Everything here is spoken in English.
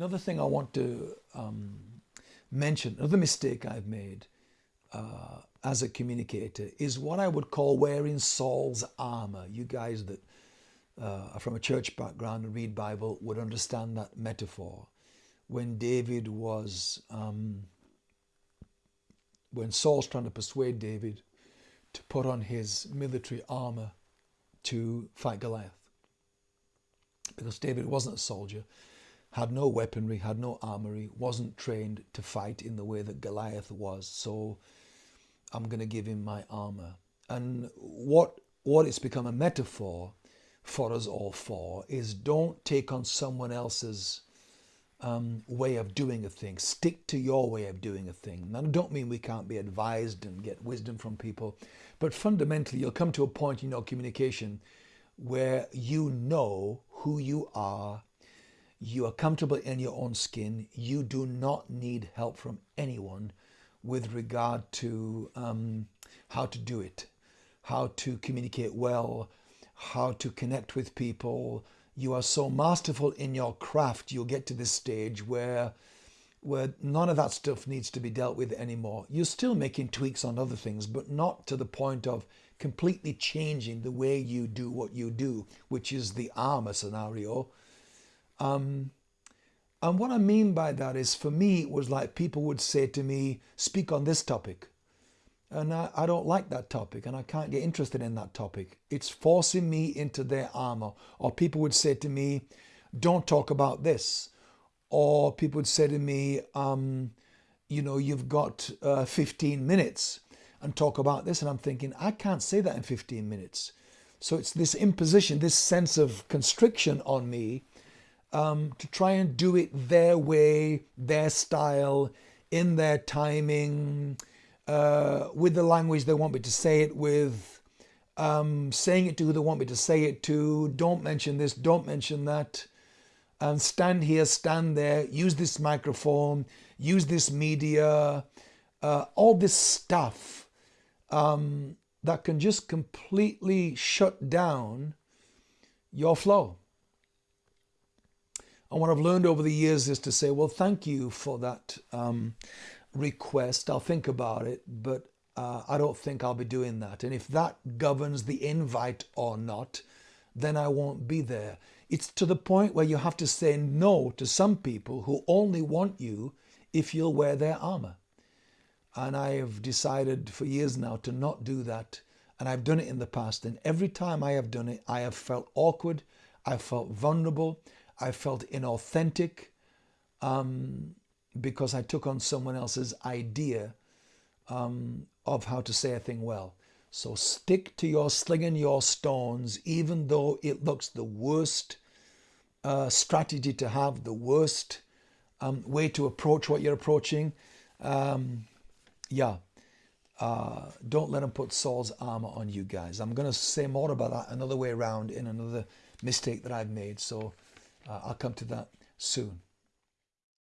Another thing I want to um, mention, another mistake I've made uh, as a communicator is what I would call wearing Saul's armor. You guys that uh, are from a church background and read Bible would understand that metaphor. When David was, um, when Saul's trying to persuade David to put on his military armor to fight Goliath. Because David wasn't a soldier, had no weaponry, had no armory, wasn't trained to fight in the way that Goliath was. So I'm going to give him my armor. And what what it's become a metaphor for us all for is don't take on someone else's um, way of doing a thing. Stick to your way of doing a thing. Now, I don't mean we can't be advised and get wisdom from people, but fundamentally, you'll come to a point in your communication where you know who you are, you are comfortable in your own skin, you do not need help from anyone with regard to um, how to do it, how to communicate well, how to connect with people. You are so masterful in your craft, you'll get to this stage where where none of that stuff needs to be dealt with anymore. You're still making tweaks on other things, but not to the point of completely changing the way you do what you do, which is the armor scenario. Um, and what I mean by that is for me, it was like people would say to me, speak on this topic. And I, I, don't like that topic and I can't get interested in that topic. It's forcing me into their armor. Or people would say to me, don't talk about this or people would say to me, um, you know, you've got uh, 15 minutes and talk about this. And I'm thinking, I can't say that in 15 minutes. So it's this imposition, this sense of constriction on me um, to try and do it their way, their style, in their timing, uh, with the language they want me to say it with, um, saying it to who they want me to say it to. Don't mention this, don't mention that and stand here, stand there, use this microphone, use this media, uh, all this stuff um, that can just completely shut down your flow. And what I've learned over the years is to say, well, thank you for that um, request. I'll think about it, but uh, I don't think I'll be doing that. And if that governs the invite or not, then I won't be there. It's to the point where you have to say no to some people who only want you if you'll wear their armor. And I have decided for years now to not do that. And I've done it in the past. And every time I have done it, I have felt awkward. I felt vulnerable. I felt inauthentic um, because I took on someone else's idea um, of how to say a thing well. So stick to your slinging your stones, even though it looks the worst uh, strategy to have, the worst um, way to approach what you're approaching. Um, yeah, uh, don't let them put Saul's armor on you guys. I'm going to say more about that another way around in another mistake that I've made. So uh, I'll come to that soon.